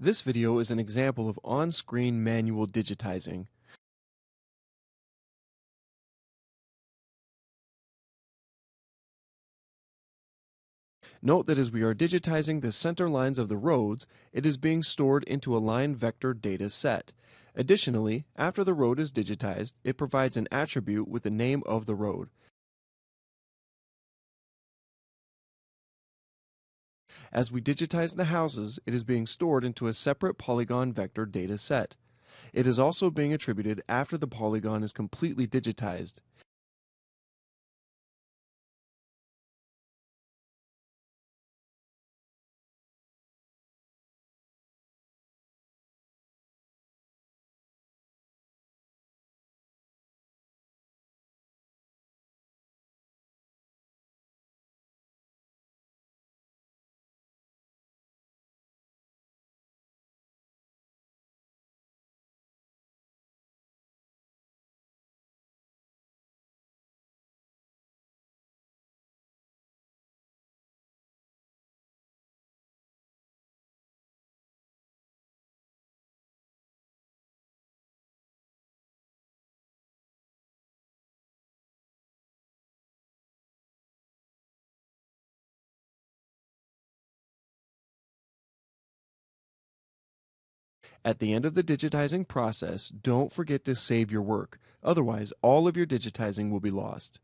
This video is an example of on-screen manual digitizing. Note that as we are digitizing the center lines of the roads, it is being stored into a line vector data set. Additionally, after the road is digitized, it provides an attribute with the name of the road. As we digitize the houses, it is being stored into a separate polygon vector data set. It is also being attributed after the polygon is completely digitized. At the end of the digitizing process, don't forget to save your work. Otherwise, all of your digitizing will be lost.